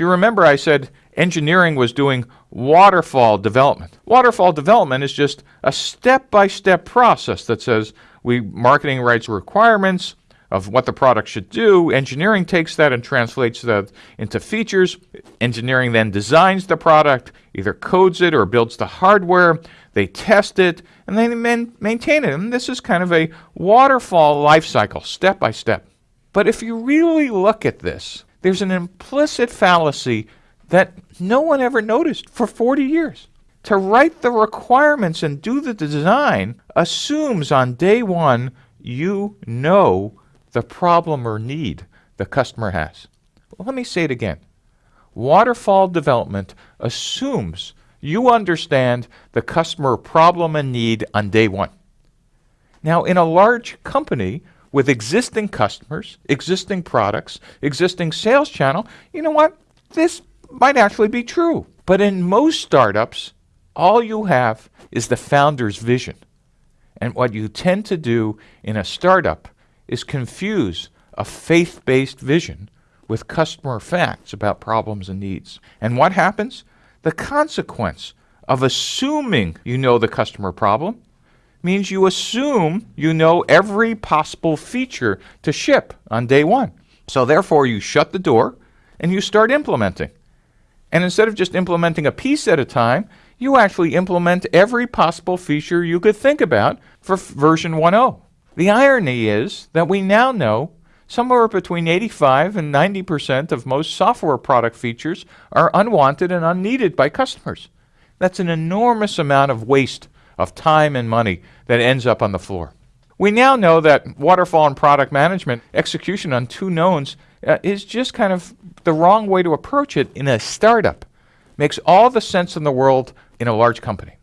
If you remember, I said engineering was doing waterfall development. Waterfall development is just a step-by-step process that says we marketing writes requirements of what the product should do. Engineering takes that and translates that into features. Engineering then designs the product, either codes it or builds the hardware. They test it and they maintain it. And this is kind of a waterfall life cycle, step by step. But if you really look at this, there's an implicit fallacy that no one ever noticed for 40 years. To write the requirements and do the design assumes on day one you know the problem or need the customer has. Well, let me say it again. Waterfall development assumes you understand the customer problem and need on day one. Now, in a large company with existing customers, existing products, existing sales channel, you know what? This might actually be true. But in most startups, all you have is the founder's vision. And what you tend to do in a startup is confuse a faith-based vision with customer facts about problems and needs. And what happens? The consequence of assuming you know the customer problem means you assume you know every possible feature to ship on day one. So therefore you shut the door and you start implementing. And instead of just implementing a piece at a time, you actually implement every possible feature you could think about for version 1.0. The irony is that we now know somewhere between 85 and 90% of most software product features are unwanted and unneeded by customers. That's an enormous amount of waste of time and money that ends up on the floor. We now know that waterfall and product management execution on two knowns uh, is just kind of the wrong way to approach it in a startup. Makes all the sense in the world in a large company.